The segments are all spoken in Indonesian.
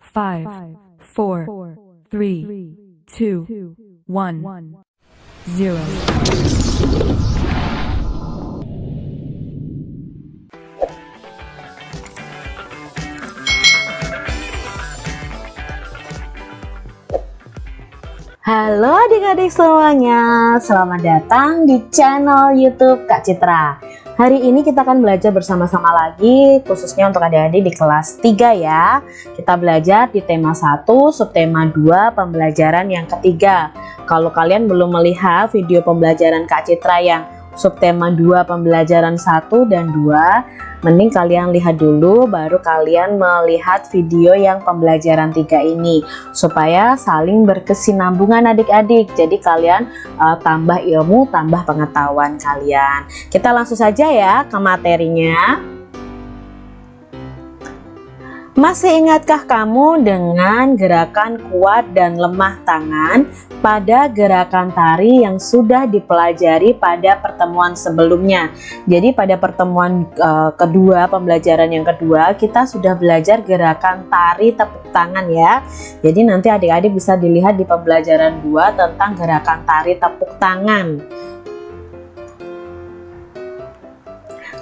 five, four, three, two, one, zero. Halo adik-adik semuanya, selamat datang di channel YouTube Kak Citra. Hari ini kita akan belajar bersama-sama lagi, khususnya untuk adik-adik di kelas 3 ya. Kita belajar di tema 1, subtema 2, pembelajaran yang ketiga. Kalau kalian belum melihat video pembelajaran Kak Citra yang subtema 2, pembelajaran 1 dan 2, mending kalian lihat dulu baru kalian melihat video yang pembelajaran tiga ini. Supaya saling berkesinambungan adik-adik. Jadi kalian uh, tambah ilmu tambah pengetahuan kalian. Kita langsung saja ya ke materinya masih ingatkah kamu dengan gerakan kuat dan lemah tangan pada gerakan tari yang sudah dipelajari pada pertemuan sebelumnya? Jadi pada pertemuan uh, kedua, pembelajaran yang kedua, kita sudah belajar gerakan tari tepuk tangan ya. Jadi nanti adik-adik bisa dilihat di pembelajaran 2 tentang gerakan tari tepuk tangan.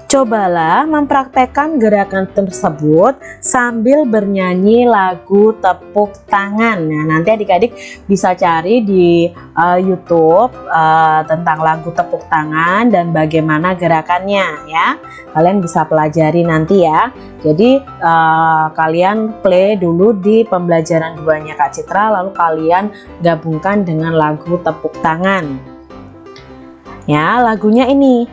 Cobalah mempraktekkan gerakan tersebut sambil bernyanyi lagu tepuk tangan. Nah, nanti adik-adik bisa cari di uh, YouTube uh, tentang lagu tepuk tangan dan bagaimana gerakannya ya. Kalian bisa pelajari nanti ya. Jadi uh, kalian play dulu di pembelajaran duanya Kak Citra lalu kalian gabungkan dengan lagu tepuk tangan. Ya, lagunya ini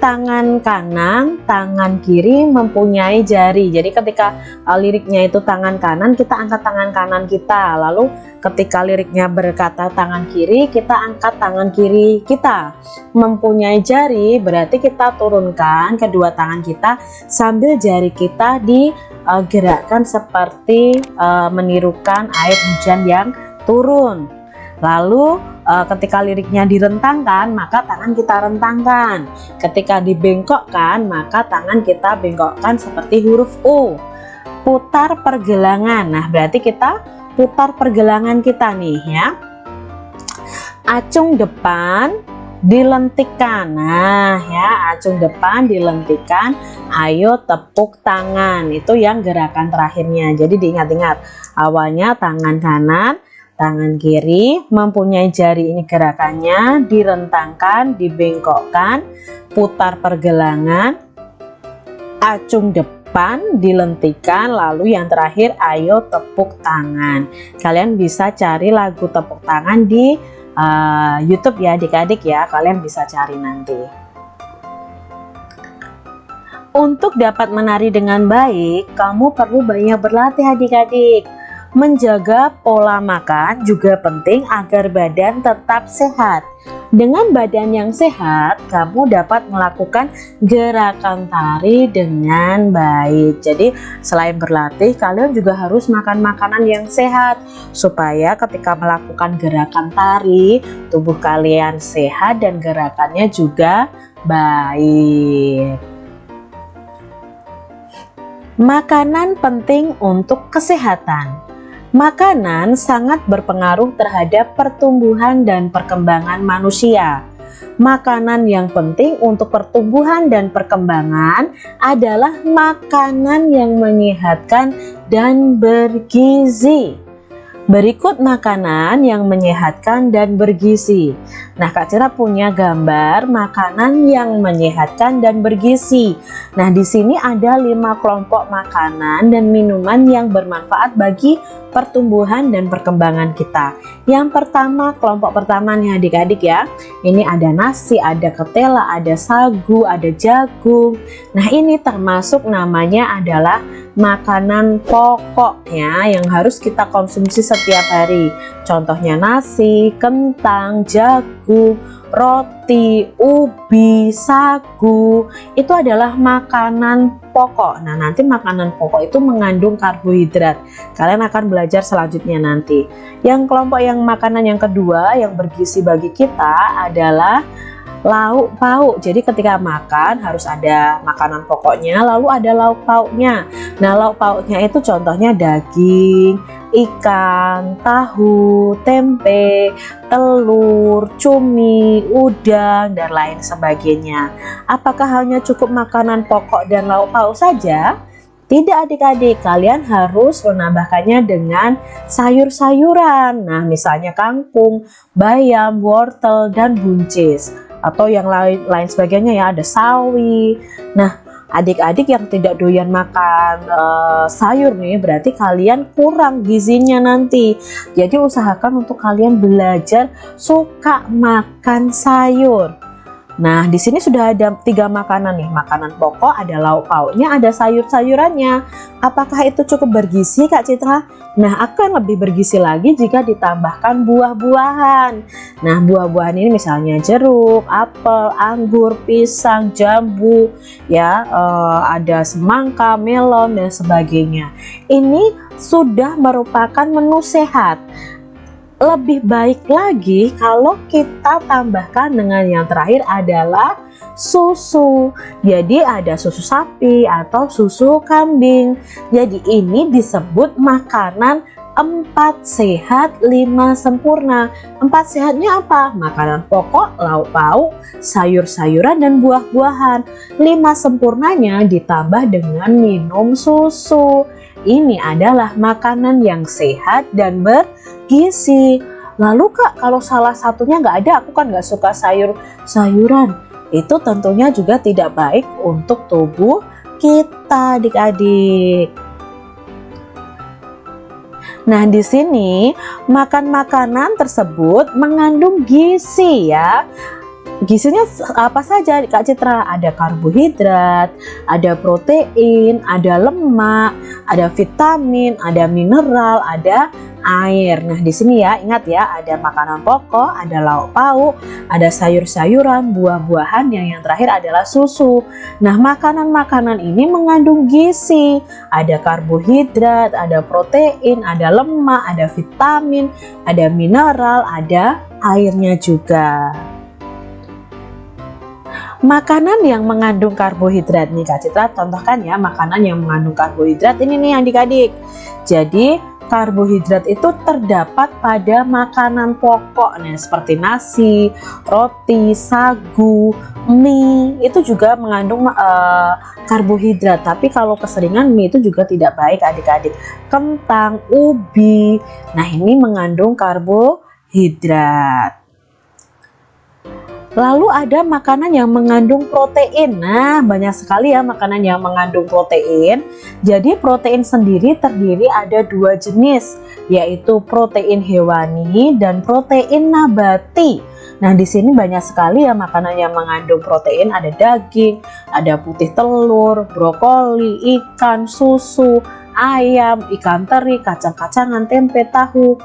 tangan kanan, tangan kiri mempunyai jari. Jadi ketika uh, liriknya itu tangan kanan, kita angkat tangan kanan kita. Lalu ketika liriknya berkata tangan kiri, kita angkat tangan kiri kita. Mempunyai jari berarti kita turunkan kedua tangan kita sambil jari kita digerakkan seperti uh, menirukan air hujan yang turun. Lalu uh, ketika liriknya direntangkan, maka tangan kita rentangkan. Ketika dibengkokkan, maka tangan kita bengkokkan seperti huruf U. Putar pergelangan. Nah, berarti kita putar pergelangan kita nih ya. Acung depan dilentikan. Nah, ya, acung depan dilentikan. Ayo tepuk tangan. Itu yang gerakan terakhirnya. Jadi diingat-ingat. Awalnya tangan kanan, Tangan kiri mempunyai jari ini gerakannya direntangkan, dibengkokkan, putar pergelangan, acung depan, dilentikan, lalu yang terakhir ayo tepuk tangan. Kalian bisa cari lagu tepuk tangan di uh, YouTube ya adik-adik ya, kalian bisa cari nanti. Untuk dapat menari dengan baik, kamu perlu banyak berlatih adik-adik. Menjaga pola makan juga penting agar badan tetap sehat. Dengan badan yang sehat, kamu dapat melakukan gerakan tari dengan baik. Jadi, selain berlatih, kalian juga harus makan makanan yang sehat supaya ketika melakukan gerakan tari, tubuh kalian sehat dan gerakannya juga baik. Makanan penting untuk kesehatan. Makanan sangat berpengaruh terhadap pertumbuhan dan perkembangan manusia. Makanan yang penting untuk pertumbuhan dan perkembangan adalah makanan yang menyehatkan dan bergizi. Berikut makanan yang menyehatkan dan bergizi. Nah, Kak Cira punya gambar makanan yang menyehatkan dan bergizi. Nah, di sini ada lima kelompok makanan dan minuman yang bermanfaat bagi pertumbuhan dan perkembangan kita. Yang pertama, kelompok pertama nih adik-adik ya. Ini ada nasi, ada ketela, ada sagu, ada jagung. Nah, ini termasuk namanya adalah makanan pokok ya yang harus kita konsumsi setiap hari. Contohnya nasi, kentang, jagung, roti, ubi, sagu itu adalah makanan pokok. Nah, nanti makanan pokok itu mengandung karbohidrat. Kalian akan belajar selanjutnya nanti. Yang kelompok yang makanan yang kedua yang bergizi bagi kita adalah lauk pauk. Jadi ketika makan harus ada makanan pokoknya, lalu ada lauk pauknya. Nah, lauk pauknya itu contohnya daging, ikan, tahu, tempe, telur, cumi, udang, dan lain sebagainya. Apakah hanya cukup makanan pokok dan lauk pauk saja? Tidak adik-adik, kalian harus menambahkannya dengan sayur-sayuran. Nah, misalnya kangkung, bayam, wortel, dan buncis. Atau yang lain lain sebagainya ya, ada sawi. Nah, adik-adik yang tidak doyan makan uh, sayur nih, berarti kalian kurang gizinya nanti. Jadi usahakan untuk kalian belajar suka makan sayur. Nah, di sini sudah ada tiga makanan nih. Makanan pokok, ada lauk pauknya, ada sayur-sayurannya. Apakah itu cukup bergizi, Kak Citra? Nah, akan lebih bergizi lagi jika ditambahkan buah-buahan. Nah, buah-buahan ini misalnya jeruk, apel, anggur, pisang, jambu, ya, eh, ada semangka, melon, dan sebagainya. Ini sudah merupakan menu sehat lebih baik lagi kalau kita tambahkan dengan yang terakhir adalah susu. Jadi ada susu sapi atau susu kambing. Jadi ini disebut makanan empat sehat lima sempurna. Empat sehatnya apa? Makanan pokok lauk pauk sayur-sayuran dan buah-buahan. Lima sempurnanya ditambah dengan minum susu. Ini adalah makanan yang sehat dan ber gizi. Lalu kak kalau salah satunya nggak ada, aku kan nggak suka sayur sayuran. Itu tentunya juga tidak baik untuk tubuh kita adik-adik. Nah, di sini makan makanan tersebut mengandung gizi ya. Gizinya apa saja Kak Citra? Ada karbohidrat, ada protein, ada lemak, ada vitamin, ada mineral, ada air. Nah, di sini ya, ingat ya, ada makanan pokok, ada lauk pauk, ada sayur-sayuran, buah-buahan, yang yang terakhir adalah susu. Nah, makanan-makanan ini mengandung gizi. Ada karbohidrat, ada protein, ada lemak, ada vitamin, ada mineral, ada airnya juga. Makanan yang mengandung karbohidrat nih Kak Citra, contohkan ya makanan yang mengandung karbohidrat ini nih adik-adik. Jadi karbohidrat itu terdapat pada makanan pokok nih seperti nasi, roti, sagu, mie. Itu juga mengandung uh, karbohidrat. Tapi kalau keseringan mie itu juga tidak baik adik-adik. Kentang, ubi. Nah ini mengandung karbohidrat Lalu ada makanan yang mengandung protein. Nah, banyak sekali ya makanan yang mengandung protein. Jadi protein sendiri terdiri ada dua jenis, yaitu protein hewani dan protein nabati. Nah, di sini banyak sekali ya makanan yang mengandung protein, ada daging, ada putih telur, brokoli, ikan, susu, ayam, ikan teri, kacang-kacangan, tempe, tahu.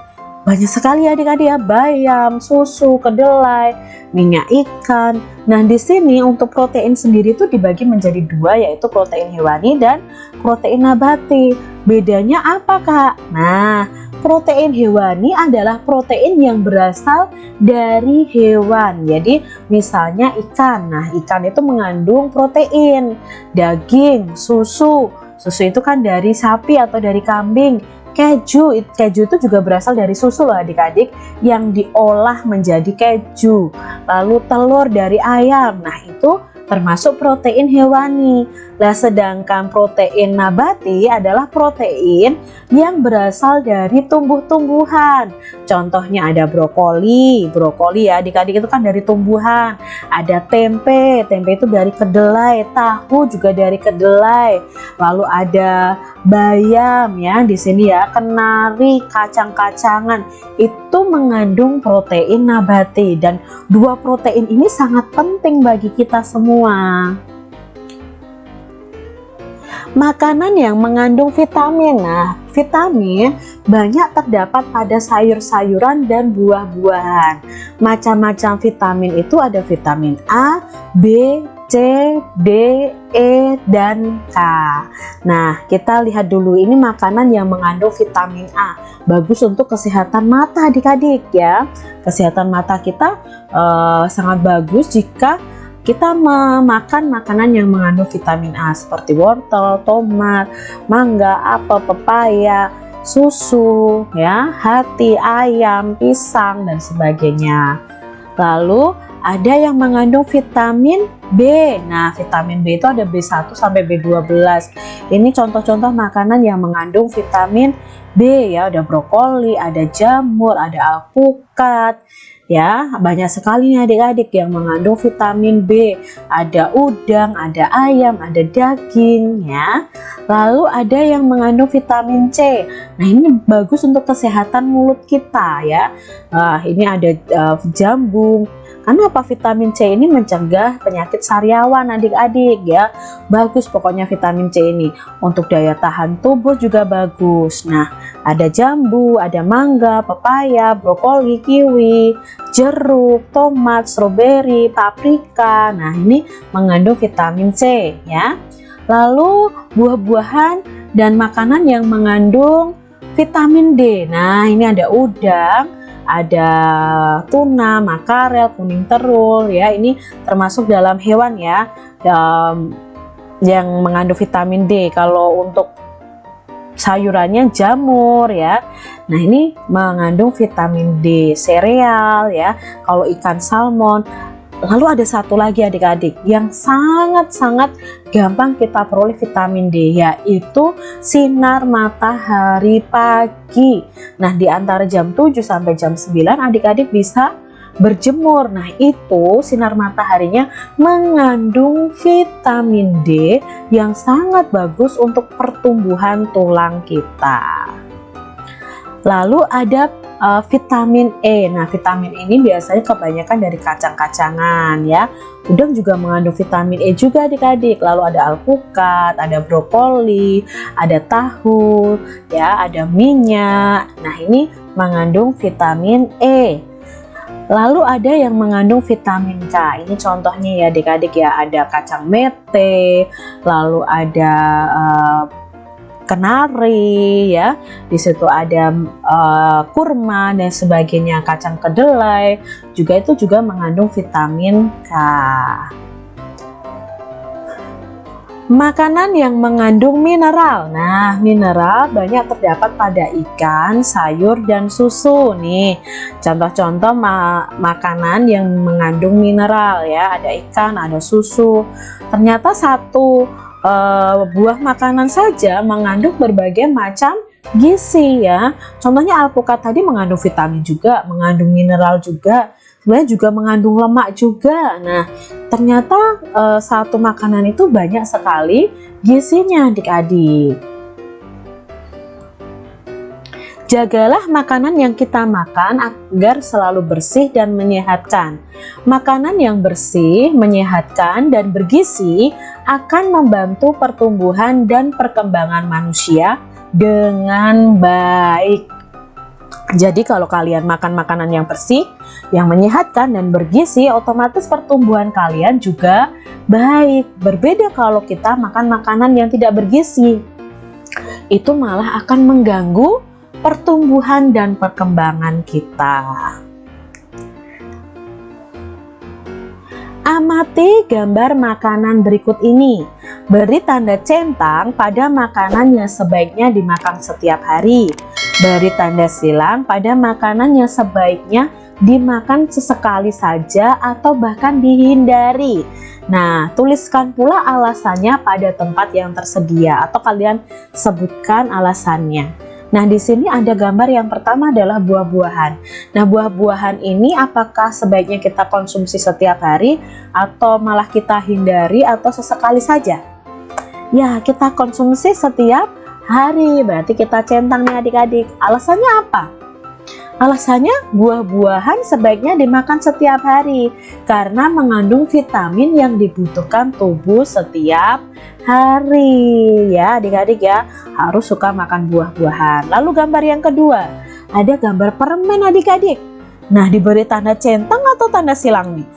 Banyak sekali adik-adik ya, bayam, susu, kedelai, minyak ikan. Nah, di sini untuk protein sendiri itu dibagi menjadi dua yaitu protein hewani dan protein nabati. Bedanya apa, Kak? Nah, protein hewani adalah protein yang berasal dari hewan. Jadi, misalnya ikan. Nah, ikan itu mengandung protein, daging, susu. Susu itu kan dari sapi atau dari kambing keju keju itu juga berasal dari susu loh adik-adik yang diolah menjadi keju lalu telur dari ayam nah itu termasuk protein hewani. Nah, sedangkan protein nabati adalah protein yang berasal dari tumbuh-tumbuhan. Contohnya ada brokoli, brokoli ya adik-adik itu kan dari tumbuhan. Ada tempe, tempe itu dari kedelai, tahu juga dari kedelai. Lalu ada bayam ya di sini ya, kenari, kacang-kacangan itu mengandung protein nabati dan dua protein ini sangat penting bagi kita semua. Makanan yang mengandung vitamin. Nah, vitamin banyak terdapat pada sayur-sayuran dan buah-buahan. Macam-macam vitamin itu ada vitamin A, B, C, D, E, dan K. Nah, kita lihat dulu ini makanan yang mengandung vitamin A. Bagus untuk kesehatan mata adik-adik ya. Kesehatan mata kita uh, sangat bagus jika kita memakan makanan yang mengandung vitamin A seperti wortel, tomat, mangga, apel, pepaya, susu, ya, hati, ayam, pisang, dan sebagainya. Lalu ada yang mengandung vitamin B. Nah, vitamin B itu ada B1 sampai B12. Ini contoh-contoh makanan yang mengandung vitamin B ya, ada brokoli, ada jamur, ada alpukat, ya. Banyak sekali nih adik-adik yang mengandung vitamin B. Ada udang ada ayam ada daging ya. Lalu ada yang mengandung vitamin C. Nah ini bagus untuk kesehatan mulut kita ya. Uh, ini ada uh, jambung. Karena apa vitamin C ini mencegah penyakit sariawan adik-adik ya. Bagus pokoknya vitamin C ini. Untuk daya tahan tubuh juga bagus. Nah, ada jambu, ada mangga, pepaya, brokoli, kiwi, jeruk, tomat, stroberi, paprika. Nah, ini mengandung vitamin C ya. Lalu buah-buahan dan makanan yang mengandung vitamin D. Nah, ini ada udang, ada tuna, makarel, kuning terul ya. Ini termasuk dalam hewan ya um, yang mengandung vitamin D. Kalau untuk sayurannya jamur ya. Nah, ini mengandung vitamin D, sereal ya. Kalau ikan salmon Lalu ada satu lagi adik-adik yang sangat-sangat gampang kita peroleh vitamin D yaitu sinar matahari pagi. Nah, di antara jam 7 sampai jam 9 adik-adik bisa berjemur. Nah, itu sinar mataharinya mengandung vitamin D yang sangat bagus untuk pertumbuhan tulang kita. Lalu ada uh, vitamin E. Nah, vitamin ini biasanya kebanyakan dari kacang-kacangan ya. Udang juga mengandung vitamin E juga adik-adik. Lalu ada alpukat, ada brokoli, ada tahu, ya, ada minyak. Nah, ini mengandung vitamin E. Lalu ada yang mengandung vitamin K. Ini contohnya ya adik-adik ya, ada kacang mete, lalu ada uh, kenari ya di situ ada uh, kurma dan sebagainya kacang kedelai juga itu juga mengandung vitamin K Makanan yang mengandung mineral. Nah, mineral banyak terdapat pada ikan, sayur, dan susu nih. Contoh-contoh ma makanan yang mengandung mineral ya, ada ikan, ada susu. Ternyata satu uh, buah makanan saja mengandung berbagai macam gizi ya. Contohnya alpukat tadi mengandung vitamin juga, mengandung mineral juga, sebenarnya juga mengandung lemak juga. Nah, ternyata uh, satu makanan itu banyak sekali gizinya adik-adik. Jagalah makanan yang kita makan agar selalu bersih dan menyehatkan. Makanan yang bersih, menyehatkan, dan bergizi akan membantu pertumbuhan dan perkembangan manusia dengan baik. Jadi kalau kalian makan makanan yang bersih, yang menyehatkan dan bergizi, otomatis pertumbuhan kalian juga baik. Berbeda kalau kita makan makanan yang tidak bergizi. Itu malah akan mengganggu pertumbuhan dan perkembangan kita. Amati gambar makanan berikut ini. Beri tanda centang pada makanan yang sebaiknya dimakan setiap hari. Beri tanda silang pada makanan yang sebaiknya dimakan sesekali saja atau bahkan dihindari. Nah, tuliskan pula alasannya pada tempat yang tersedia atau kalian sebutkan alasannya. Nah, di sini ada gambar yang pertama adalah buah-buahan. Nah, buah-buahan ini apakah sebaiknya kita konsumsi setiap hari atau malah kita hindari atau sesekali saja? Ya, kita konsumsi setiap hari. Berarti kita centang nih adik-adik. Alasannya apa? Alasannya buah-buahan sebaiknya dimakan setiap hari karena mengandung vitamin yang dibutuhkan tubuh setiap hari ya adik-adik ya harus suka makan buah-buahan. Lalu gambar yang kedua ada gambar permen adik-adik. Nah diberi tanda centang atau tanda silang nih?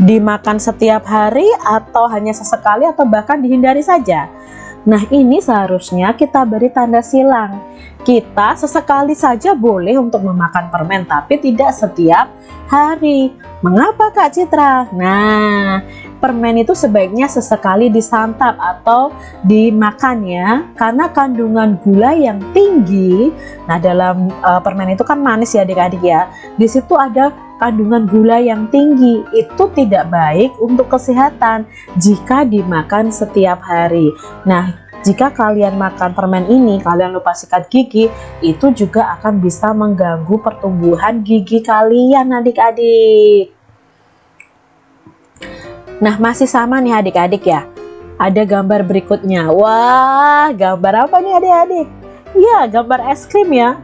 dimakan setiap hari atau hanya sesekali atau bahkan dihindari saja Nah ini seharusnya kita beri tanda silang kita sesekali saja boleh untuk memakan permen tapi tidak setiap hari. Mengapa Kak Citra? Nah permen itu sebaiknya sesekali disantap atau dimakan ya karena kandungan gula yang tinggi. Nah dalam uh, permen itu kan manis ya adik-adik ya. Di situ ada kandungan gula yang tinggi. Itu tidak baik untuk kesehatan jika dimakan setiap hari. Nah jika kalian makan permen ini, kalian lupa sikat gigi, itu juga akan bisa mengganggu pertumbuhan gigi kalian adik-adik. Nah, masih sama nih adik-adik ya. Ada gambar berikutnya. Wah, gambar apa nih adik-adik? Ya, gambar es krim ya.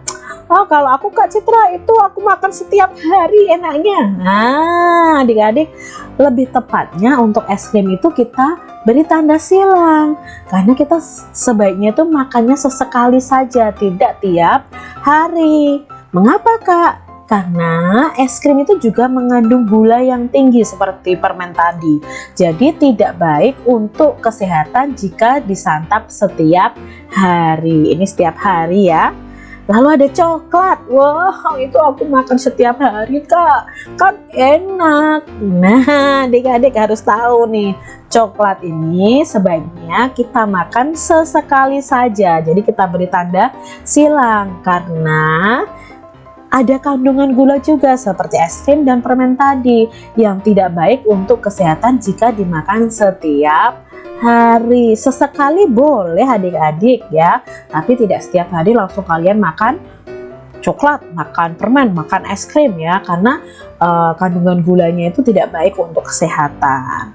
Oh, kalau aku Kak Citra itu aku makan setiap hari enaknya. Nah, adik-adik, lebih tepatnya untuk es krim itu kita beri tanda silang. Karena kita sebaiknya itu makannya sesekali saja tidak tiap hari. Mengapa kak? Karena es krim itu juga mengandung gula yang tinggi seperti permen tadi. Jadi tidak baik untuk kesehatan jika disantap setiap hari. Ini setiap hari ya lalu ada coklat. Wow itu aku makan setiap hari kak. Kan enak. Nah adik-adik harus tahu nih coklat ini sebaiknya kita makan sesekali saja. Jadi kita beri tanda silang. Karena ada kandungan gula juga seperti es krim dan permen tadi yang tidak baik untuk kesehatan jika dimakan setiap hari. Sesekali boleh adik-adik ya. Tapi tidak setiap hari langsung kalian makan coklat makan permen makan es krim ya. Karena uh, kandungan gulanya itu tidak baik untuk kesehatan.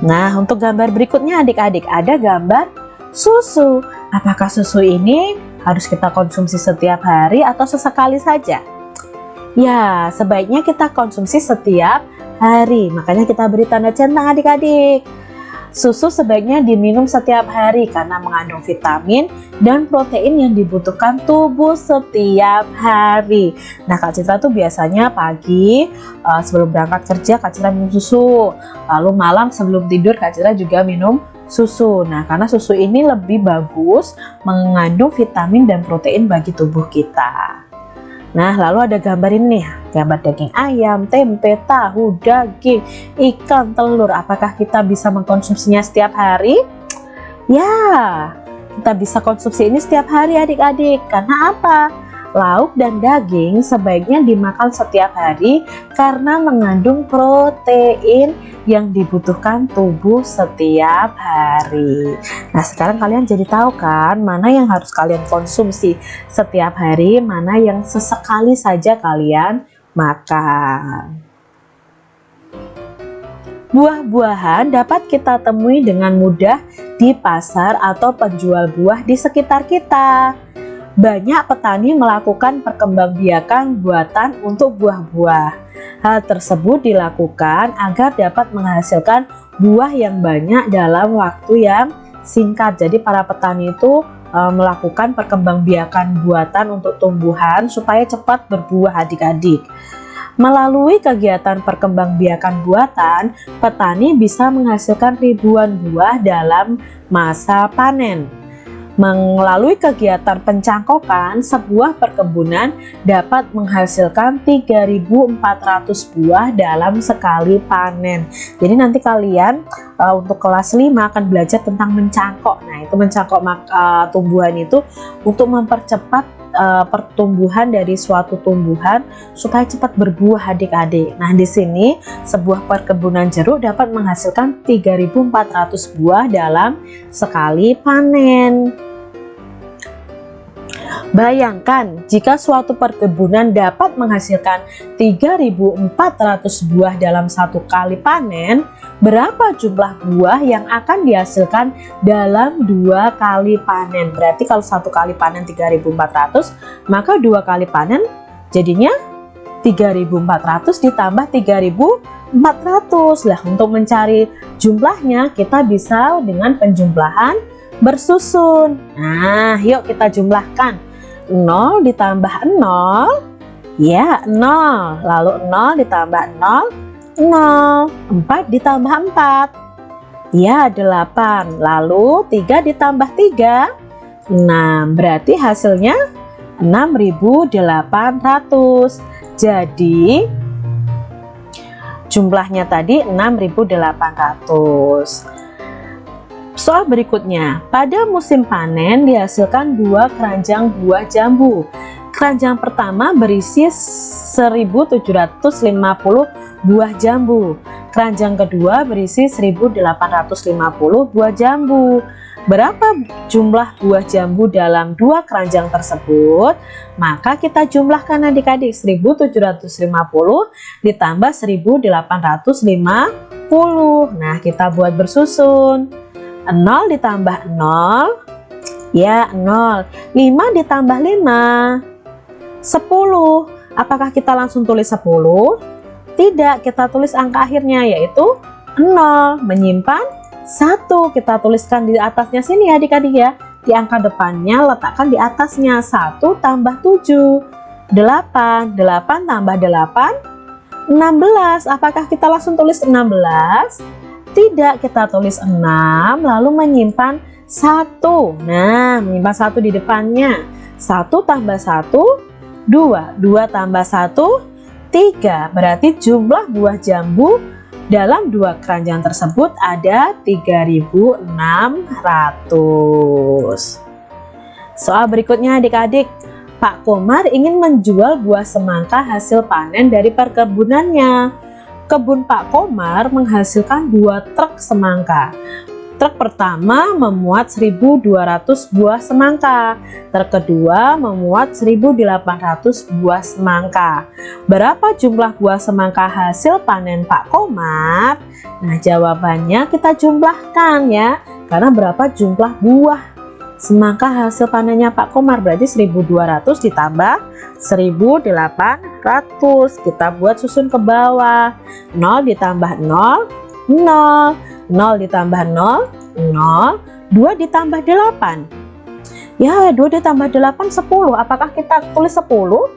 Nah untuk gambar berikutnya adik-adik ada gambar susu. Apakah susu ini harus kita konsumsi setiap hari atau sesekali saja ya sebaiknya kita konsumsi setiap hari. Makanya kita beri tanda centang adik-adik. Susu sebaiknya diminum setiap hari karena mengandung vitamin dan protein yang dibutuhkan tubuh setiap hari. Nah, Kak Citra tuh biasanya pagi uh, sebelum berangkat kerja Kak Citra minum susu. Lalu malam sebelum tidur Kak Citra juga minum susu. Nah, karena susu ini lebih bagus mengandung vitamin dan protein bagi tubuh kita. Nah, lalu ada gambar ini nih, gambar daging ayam, tempe, tahu, daging, ikan, telur. Apakah kita bisa mengkonsumsinya setiap hari? Ya, kita bisa konsumsi ini setiap hari adik-adik. Karena apa? Lauk dan daging sebaiknya dimakan setiap hari karena mengandung protein yang dibutuhkan tubuh setiap hari. Nah, sekarang kalian jadi tahu kan mana yang harus kalian konsumsi setiap hari, mana yang sesekali saja kalian makan. Buah-buahan dapat kita temui dengan mudah di pasar atau penjual buah di sekitar kita banyak petani melakukan perkembangbiakan buatan untuk buah-buah. Hal tersebut dilakukan agar dapat menghasilkan buah yang banyak dalam waktu yang singkat. Jadi para petani itu e, melakukan perkembangbiakan buatan untuk tumbuhan supaya cepat berbuah adik-adik. Melalui kegiatan perkembangbiakan buatan, petani bisa menghasilkan ribuan buah dalam masa panen. Melalui kegiatan pencangkokan, sebuah perkebunan dapat menghasilkan 3.400 buah dalam sekali panen. Jadi nanti kalian uh, untuk kelas 5 akan belajar tentang mencangkok. Nah, itu mencangkok uh, tumbuhan itu untuk mempercepat uh, pertumbuhan dari suatu tumbuhan supaya cepat berbuah adik-adik. Nah, di sini sebuah perkebunan jeruk dapat menghasilkan 3.400 buah dalam sekali panen. Bayangkan jika suatu perkebunan dapat menghasilkan 3.400 buah dalam satu kali panen, berapa jumlah buah yang akan dihasilkan dalam dua kali panen? Berarti kalau satu kali panen 3.400, maka dua kali panen jadinya 3.400 ditambah 3.400. Lah untuk mencari jumlahnya kita bisa dengan penjumlahan bersusun. Nah, yuk kita jumlahkan. 0 ditambah 0 Ya, 0. Lalu 0 ditambah 0, 0. 4 ditambah 4. Ya, 8. Lalu 3 ditambah 3, 6. Berarti hasilnya 6800. Jadi jumlahnya tadi 6800. Soal berikutnya, pada musim panen dihasilkan dua keranjang buah jambu. Keranjang pertama berisi 1750 buah jambu. Keranjang kedua berisi 1850 buah jambu. Berapa jumlah buah jambu dalam dua keranjang tersebut? Maka kita jumlahkan adik-adik 1750 ditambah 1850. Nah, kita buat bersusun. 0 ditambah 0 ya 0 5 ditambah 5 10 apakah kita langsung tulis 10 tidak kita tulis angka akhirnya yaitu 0 menyimpan satu. Kita tuliskan di atasnya sini ya adik-adik ya. Di angka depannya letakkan di atasnya. 1 tambah 7 8 8 tambah 8 16 apakah kita langsung tulis 16 tidak kita tulis 6 lalu menyimpan 1 nah menyimpan 1 di depannya. 1 tambah 1 2 2 tambah 1 3 berarti jumlah buah jambu dalam dua keranjang tersebut ada 3600. Soal berikutnya adik-adik, Pak Komar ingin menjual buah semangka hasil panen dari perkebunannya. Kebun Pak Komar menghasilkan dua truk semangka. Truk pertama memuat 1200 buah semangka, truk kedua memuat 1800 buah semangka. Berapa jumlah buah semangka hasil panen Pak Komar? Nah, jawabannya kita jumlahkan ya. Karena berapa jumlah buah semangka hasil panennya Pak Komar berarti 1200 ditambah 1800 kita buat susun ke bawah 0 ditambah 0 0 0 ditambah 0, 0, 2 ditambah 8. Ya, 2 ditambah 8, 10. Apakah kita tulis 10?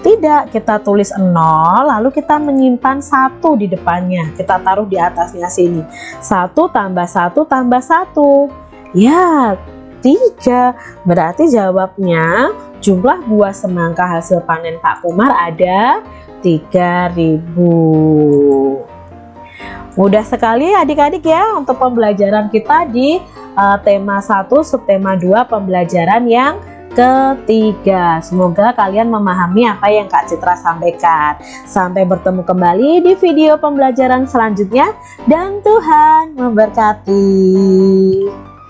Tidak, kita tulis 0, lalu kita menyimpan 1 di depannya. Kita taruh di atasnya sini. 1 tambah 1 tambah 1. Ya, 3. Berarti jawabnya jumlah buah semangka hasil panen Pak Kumar ada 3000. Mudah sekali adik-adik ya untuk pembelajaran kita di uh, tema 1 subtema 2 pembelajaran yang ketiga. Semoga kalian memahami apa yang Kak Citra sampaikan. Sampai bertemu kembali di video pembelajaran selanjutnya dan Tuhan memberkati.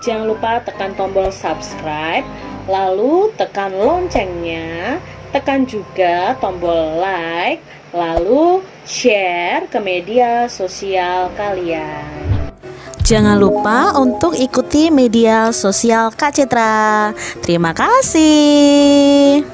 Jangan lupa tekan tombol subscribe, lalu tekan loncengnya, tekan juga tombol like, lalu share ke media sosial kalian. Jangan lupa untuk ikuti media sosial Kak Citra. Terima kasih.